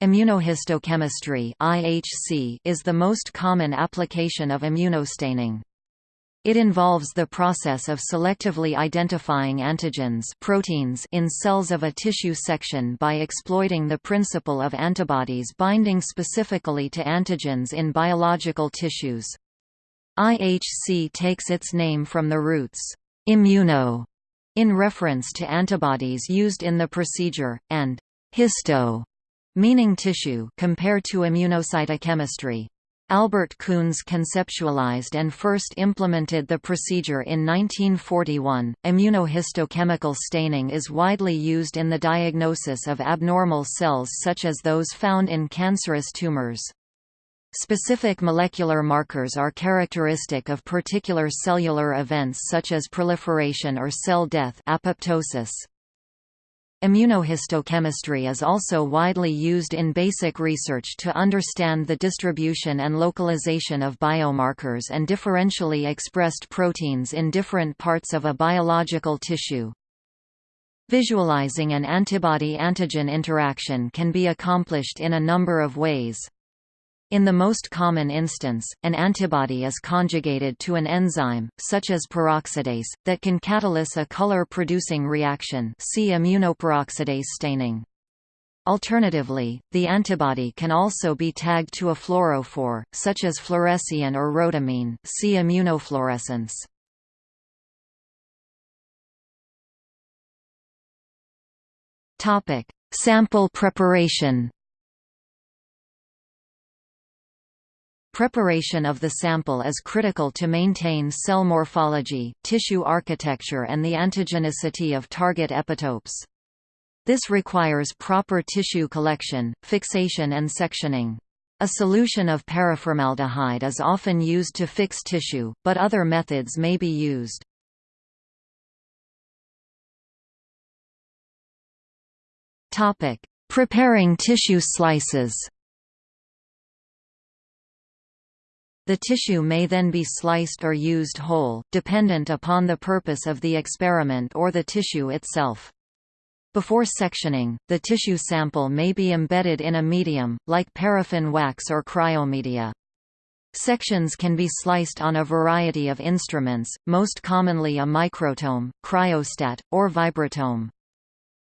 Immunohistochemistry (IHC) is the most common application of immunostaining. It involves the process of selectively identifying antigens proteins in cells of a tissue section by exploiting the principle of antibodies binding specifically to antigens in biological tissues. IHC takes its name from the roots immuno in reference to antibodies used in the procedure, and histo meaning tissue compared to immunocytochemistry. Albert Coons conceptualized and first implemented the procedure in 1941. Immunohistochemical staining is widely used in the diagnosis of abnormal cells such as those found in cancerous tumors. Specific molecular markers are characteristic of particular cellular events such as proliferation or cell death apoptosis. Immunohistochemistry is also widely used in basic research to understand the distribution and localization of biomarkers and differentially expressed proteins in different parts of a biological tissue. Visualizing an antibody-antigen interaction can be accomplished in a number of ways. In the most common instance, an antibody is conjugated to an enzyme, such as peroxidase, that can catalyse a color-producing reaction see immunoperoxidase staining. Alternatively, the antibody can also be tagged to a fluorophore, such as fluorescein or rhodamine see immunofluorescence. Sample preparation Preparation of the sample is critical to maintain cell morphology, tissue architecture and the antigenicity of target epitopes. This requires proper tissue collection, fixation and sectioning. A solution of paraformaldehyde is often used to fix tissue, but other methods may be used. Preparing tissue slices The tissue may then be sliced or used whole, dependent upon the purpose of the experiment or the tissue itself. Before sectioning, the tissue sample may be embedded in a medium, like paraffin wax or cryomedia. Sections can be sliced on a variety of instruments, most commonly a microtome, cryostat, or vibratome.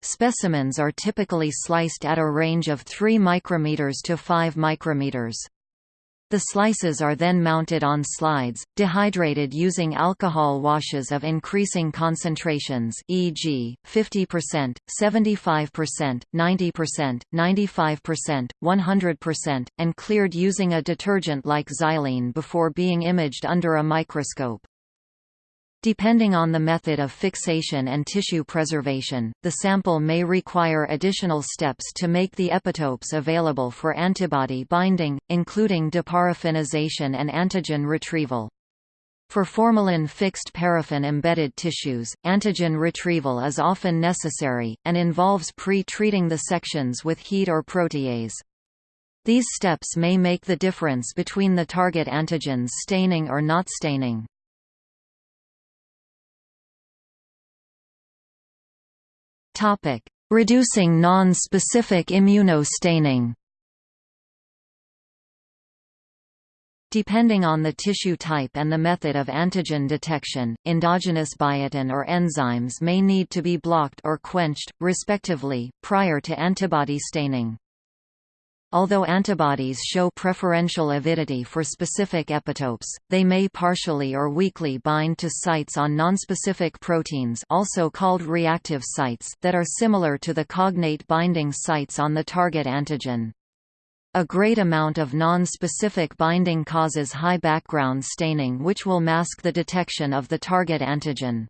Specimens are typically sliced at a range of 3 micrometers to 5 micrometers. The slices are then mounted on slides, dehydrated using alcohol washes of increasing concentrations e.g., 50%, 75%, 90%, 95%, 100%, and cleared using a detergent like xylene before being imaged under a microscope. Depending on the method of fixation and tissue preservation, the sample may require additional steps to make the epitopes available for antibody binding, including deparaffinization and antigen retrieval. For formalin-fixed paraffin-embedded tissues, antigen retrieval is often necessary, and involves pre-treating the sections with heat or protease. These steps may make the difference between the target antigens staining or not staining. Topic: Reducing non-specific immunostaining. Depending on the tissue type and the method of antigen detection, endogenous biotin or enzymes may need to be blocked or quenched, respectively, prior to antibody staining. Although antibodies show preferential avidity for specific epitopes, they may partially or weakly bind to sites on nonspecific proteins also called reactive sites that are similar to the cognate binding sites on the target antigen. A great amount of non-specific binding causes high background staining which will mask the detection of the target antigen.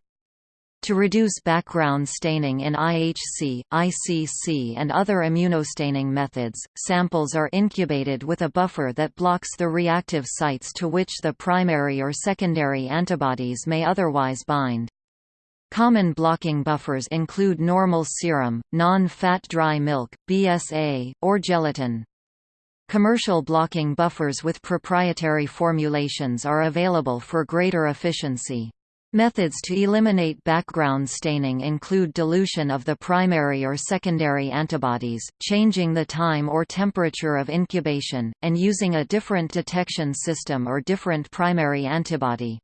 To reduce background staining in IHC, ICC and other immunostaining methods, samples are incubated with a buffer that blocks the reactive sites to which the primary or secondary antibodies may otherwise bind. Common blocking buffers include normal serum, non-fat dry milk, BSA, or gelatin. Commercial blocking buffers with proprietary formulations are available for greater efficiency. Methods to eliminate background staining include dilution of the primary or secondary antibodies, changing the time or temperature of incubation, and using a different detection system or different primary antibody.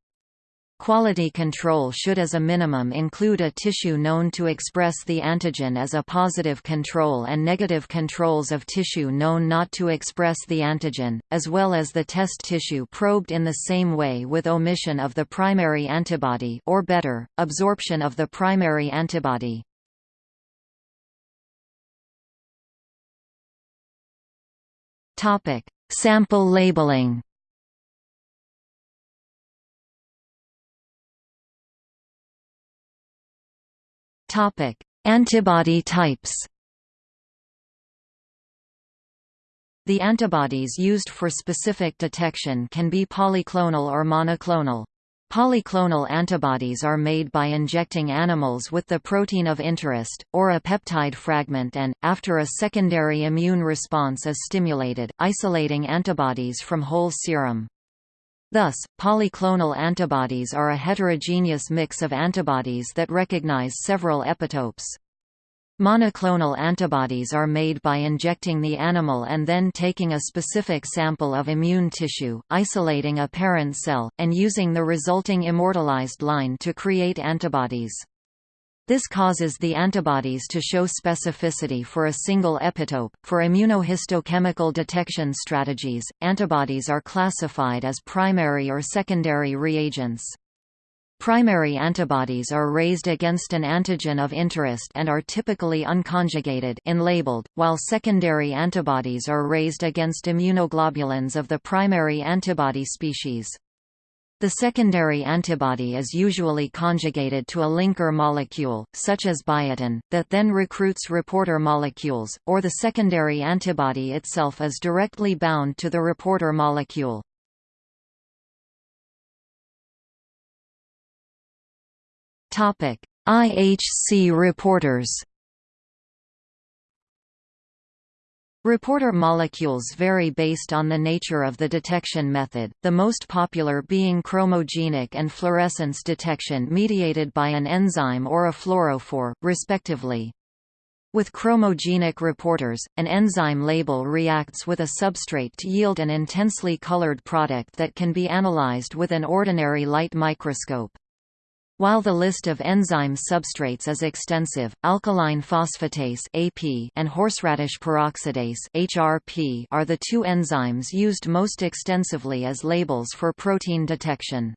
Quality control should as a minimum include a tissue known to express the antigen as a positive control and negative controls of tissue known not to express the antigen, as well as the test tissue probed in the same way with omission of the primary antibody or better, absorption of the primary antibody. Sample labeling Topic: Antibody types. The antibodies used for specific detection can be polyclonal or monoclonal. Polyclonal antibodies are made by injecting animals with the protein of interest, or a peptide fragment and, after a secondary immune response is stimulated, isolating antibodies from whole serum. Thus, polyclonal antibodies are a heterogeneous mix of antibodies that recognize several epitopes. Monoclonal antibodies are made by injecting the animal and then taking a specific sample of immune tissue, isolating a parent cell, and using the resulting immortalized line to create antibodies. This causes the antibodies to show specificity for a single epitope. For immunohistochemical detection strategies, antibodies are classified as primary or secondary reagents. Primary antibodies are raised against an antigen of interest and are typically unconjugated labeled, while secondary antibodies are raised against immunoglobulins of the primary antibody species. The secondary antibody is usually conjugated to a linker molecule, such as biotin, that then recruits reporter molecules, or the secondary antibody itself is directly bound to the reporter molecule. IHC reporters Reporter molecules vary based on the nature of the detection method, the most popular being chromogenic and fluorescence detection mediated by an enzyme or a fluorophore, respectively. With chromogenic reporters, an enzyme label reacts with a substrate to yield an intensely colored product that can be analyzed with an ordinary light microscope. While the list of enzyme substrates is extensive, alkaline phosphatase (AP) and horseradish peroxidase (HRP) are the two enzymes used most extensively as labels for protein detection.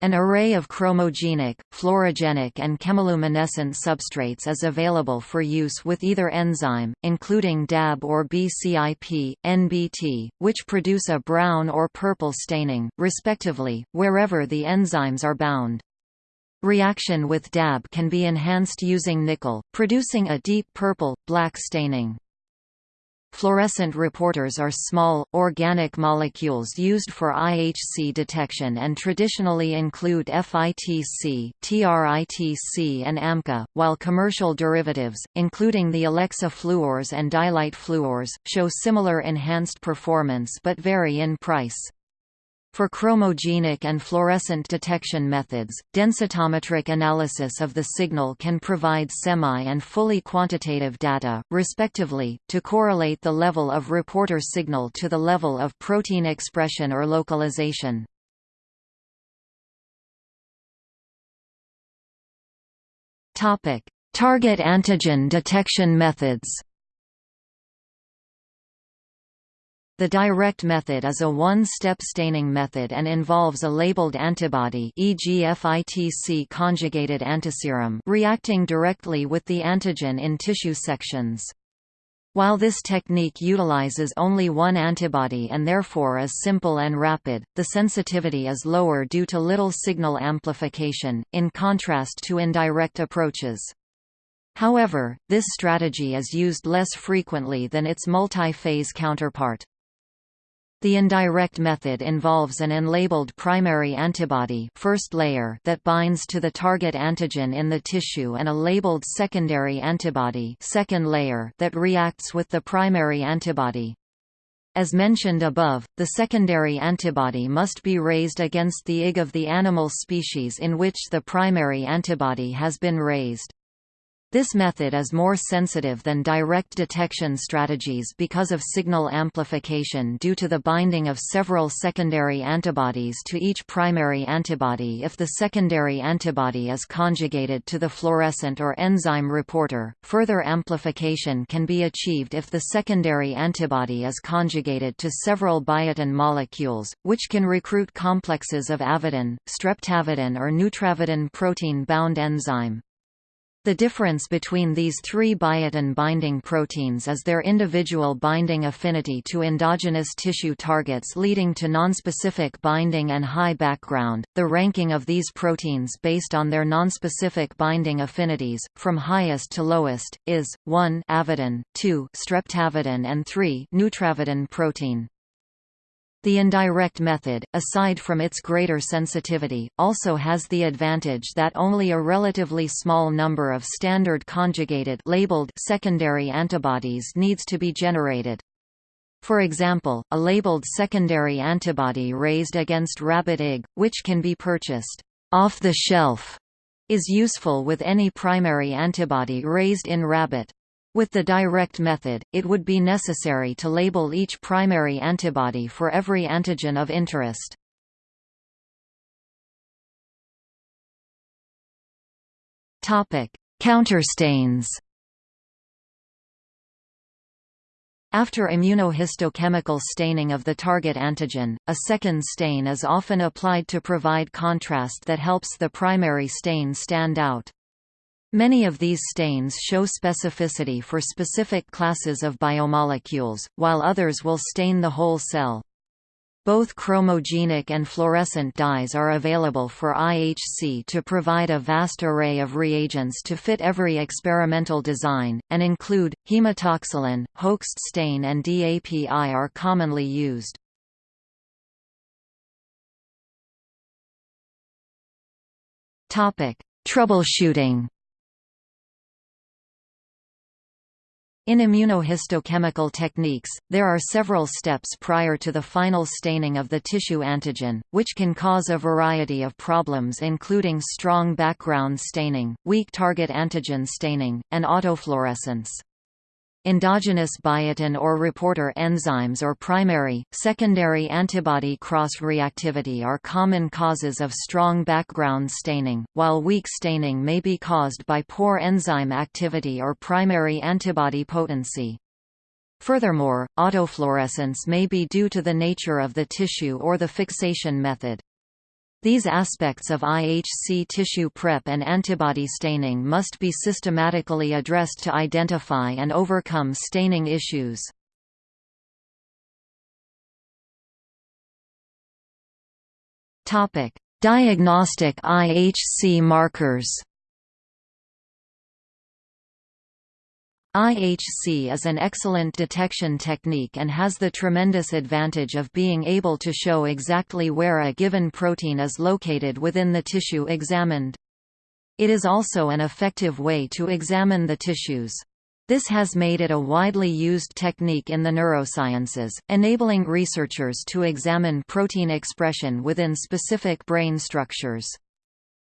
An array of chromogenic, fluorogenic and chemiluminescent substrates is available for use with either enzyme, including DAB or BCIP, NBT, which produce a brown or purple staining, respectively, wherever the enzymes are bound. Reaction with DAB can be enhanced using nickel, producing a deep purple, black staining. Fluorescent reporters are small, organic molecules used for IHC detection and traditionally include FITC, TRITC and AMCA, while commercial derivatives, including the Alexa fluors and DyLight fluors, show similar enhanced performance but vary in price. For chromogenic and fluorescent detection methods, densitometric analysis of the signal can provide semi- and fully quantitative data, respectively, to correlate the level of reporter signal to the level of protein expression or localization. Target antigen detection methods The direct method is a one-step staining method and involves a labeled antibody e.g. FITC conjugated antiserum reacting directly with the antigen in tissue sections. While this technique utilizes only one antibody and therefore is simple and rapid, the sensitivity is lower due to little signal amplification, in contrast to indirect approaches. However, this strategy is used less frequently than its multi-phase counterpart. The indirect method involves an unlabeled primary antibody first layer that binds to the target antigen in the tissue and a labeled secondary antibody second layer that reacts with the primary antibody. As mentioned above, the secondary antibody must be raised against the IG of the animal species in which the primary antibody has been raised. This method is more sensitive than direct detection strategies because of signal amplification due to the binding of several secondary antibodies to each primary antibody if the secondary antibody is conjugated to the fluorescent or enzyme reporter. Further amplification can be achieved if the secondary antibody is conjugated to several biotin molecules, which can recruit complexes of avidin, streptavidin or neutravidin protein-bound enzyme. The difference between these three biotin binding proteins is their individual binding affinity to endogenous tissue targets leading to nonspecific binding and high background. The ranking of these proteins based on their nonspecific binding affinities, from highest to lowest, is 1 avidin, 2 streptavidin and 3 neutravidin protein. The indirect method, aside from its greater sensitivity, also has the advantage that only a relatively small number of standard conjugated labeled secondary antibodies needs to be generated. For example, a labeled secondary antibody raised against rabbit IG, which can be purchased off the shelf, is useful with any primary antibody raised in rabbit. With the direct method, it would be necessary to label each primary antibody for every antigen of interest. Counterstains After immunohistochemical staining of the target antigen, a second stain is often applied to provide contrast that helps the primary stain stand out. Many of these stains show specificity for specific classes of biomolecules, while others will stain the whole cell. Both chromogenic and fluorescent dyes are available for IHC to provide a vast array of reagents to fit every experimental design, and include, hematoxylin, Hoechst stain and DAPI are commonly used. Troubleshooting In immunohistochemical techniques, there are several steps prior to the final staining of the tissue antigen, which can cause a variety of problems including strong background staining, weak target antigen staining, and autofluorescence. Endogenous biotin or reporter enzymes or primary, secondary antibody cross-reactivity are common causes of strong background staining, while weak staining may be caused by poor enzyme activity or primary antibody potency. Furthermore, autofluorescence may be due to the nature of the tissue or the fixation method. These aspects of IHC tissue prep and antibody staining must be systematically addressed to identify and overcome staining issues. Diagnostic IHC markers IHC is an excellent detection technique and has the tremendous advantage of being able to show exactly where a given protein is located within the tissue examined. It is also an effective way to examine the tissues. This has made it a widely used technique in the neurosciences, enabling researchers to examine protein expression within specific brain structures.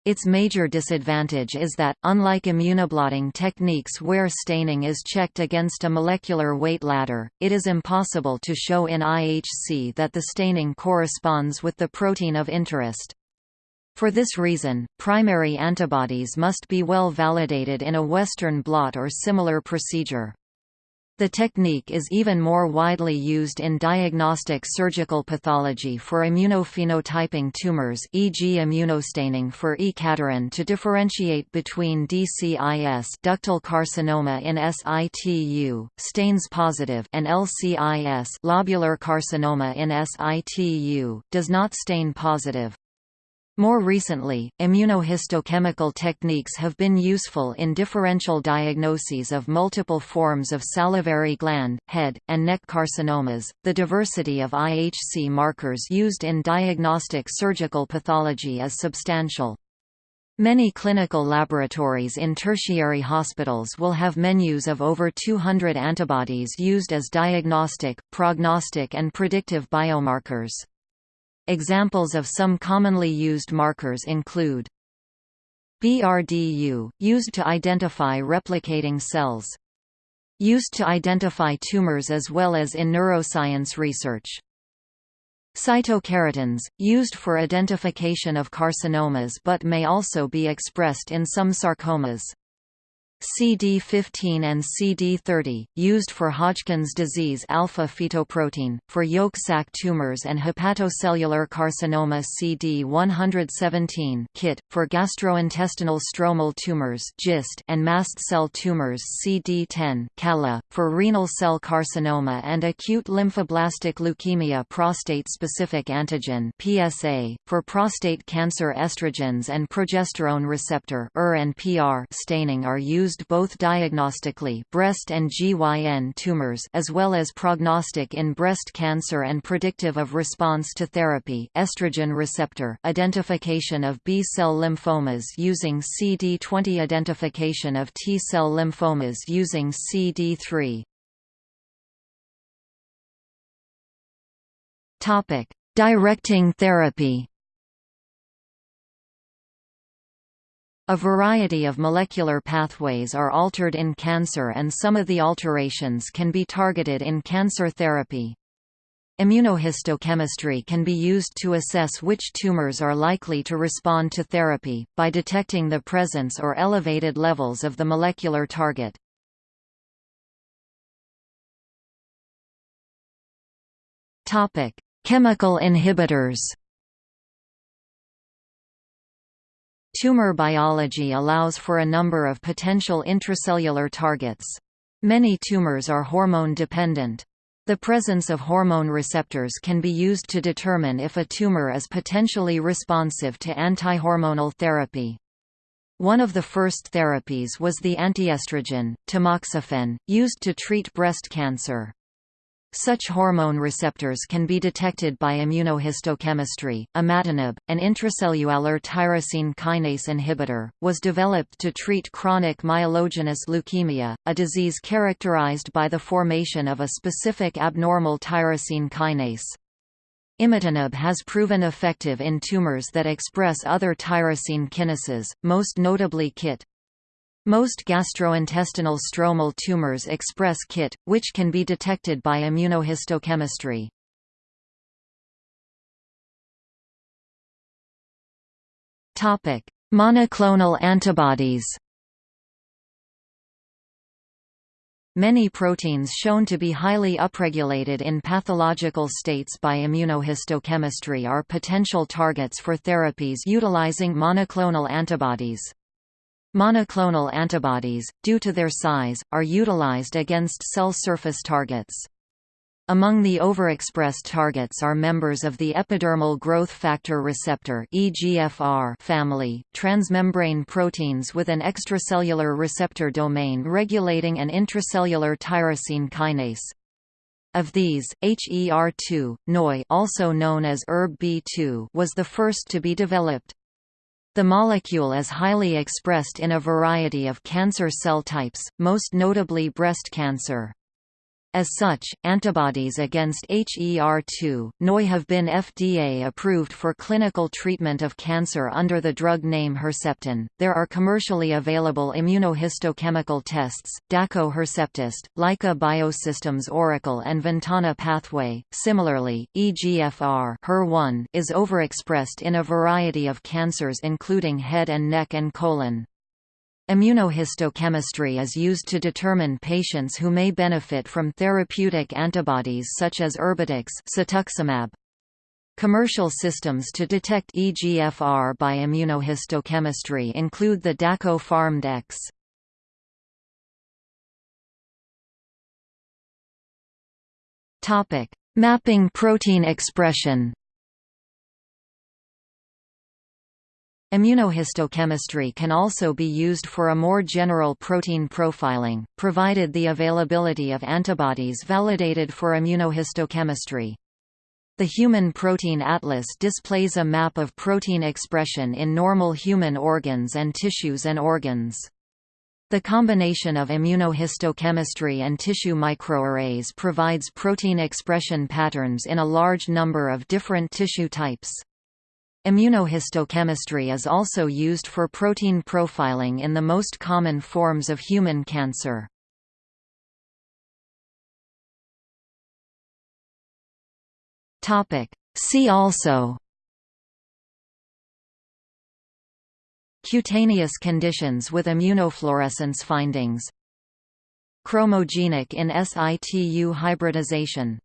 Its major disadvantage is that, unlike immunoblotting techniques where staining is checked against a molecular weight ladder, it is impossible to show in IHC that the staining corresponds with the protein of interest. For this reason, primary antibodies must be well validated in a Western blot or similar procedure. The technique is even more widely used in diagnostic surgical pathology for immunophenotyping tumors e.g. immunostaining for E. caterin to differentiate between DCIS ductal carcinoma in situ, stains positive and LCIS lobular carcinoma in situ, does not stain positive. More recently, immunohistochemical techniques have been useful in differential diagnoses of multiple forms of salivary gland, head, and neck carcinomas. The diversity of IHC markers used in diagnostic surgical pathology is substantial. Many clinical laboratories in tertiary hospitals will have menus of over 200 antibodies used as diagnostic, prognostic and predictive biomarkers. Examples of some commonly used markers include BRDU, used to identify replicating cells. Used to identify tumors as well as in neuroscience research. Cytokeratins, used for identification of carcinomas but may also be expressed in some sarcomas. CD15 and CD30, used for Hodgkin's disease alpha-fetoprotein, for yolk sac tumors and hepatocellular carcinoma CD117 KIT, for gastrointestinal stromal tumors GIST and mast cell tumors CD10 CALLA, for renal cell carcinoma and acute lymphoblastic leukemia prostate-specific antigen PSA, for prostate cancer estrogens and progesterone receptor ER and PR staining are used used both diagnostically breast and GYN tumors as well as prognostic in breast cancer and predictive of response to therapy estrogen receptor identification of B-cell lymphomas using CD20 identification of T-cell lymphomas using CD3 Topic: Directing therapy A variety of molecular pathways are altered in cancer and some of the alterations can be targeted in cancer therapy. Immunohistochemistry can be used to assess which tumors are likely to respond to therapy, by detecting the presence or elevated levels of the molecular target. Chemical inhibitors Tumor biology allows for a number of potential intracellular targets. Many tumors are hormone-dependent. The presence of hormone receptors can be used to determine if a tumor is potentially responsive to antihormonal therapy. One of the first therapies was the antiestrogen, tamoxifen, used to treat breast cancer. Such hormone receptors can be detected by immunohistochemistry. Imatinib, an intracellular tyrosine kinase inhibitor, was developed to treat chronic myelogenous leukemia, a disease characterized by the formation of a specific abnormal tyrosine kinase. Imatinib has proven effective in tumors that express other tyrosine kinases, most notably KIT. Most gastrointestinal stromal tumors express KIT, which can be detected by immunohistochemistry. Topic: Monoclonal antibodies. Many proteins shown to be highly upregulated in pathological states by immunohistochemistry are potential targets for therapies utilizing monoclonal antibodies. Monoclonal antibodies, due to their size, are utilized against cell surface targets. Among the overexpressed targets are members of the epidermal growth factor receptor (EGFR) family, transmembrane proteins with an extracellular receptor domain regulating an intracellular tyrosine kinase. Of these, HER2, neu also known as ERB-B2 was the first to be developed. The molecule is highly expressed in a variety of cancer cell types, most notably breast cancer. As such, antibodies against HER2, neu have been FDA approved for clinical treatment of cancer under the drug name Herceptin. There are commercially available immunohistochemical tests, Dako HercepTest, Leica Biosystems Oracle and Ventana pathway. Similarly, EGFR HER1 is overexpressed in a variety of cancers including head and neck and colon. Immunohistochemistry is used to determine patients who may benefit from therapeutic antibodies such as Erbitux cetuximab. Commercial systems to detect EGFR by immunohistochemistry include the Dako pharmDx. Topic: Mapping protein expression. Immunohistochemistry can also be used for a more general protein profiling, provided the availability of antibodies validated for immunohistochemistry. The Human Protein Atlas displays a map of protein expression in normal human organs and tissues and organs. The combination of immunohistochemistry and tissue microarrays provides protein expression patterns in a large number of different tissue types. Immunohistochemistry is also used for protein profiling in the most common forms of human cancer. See also Cutaneous conditions with immunofluorescence findings Chromogenic in situ hybridization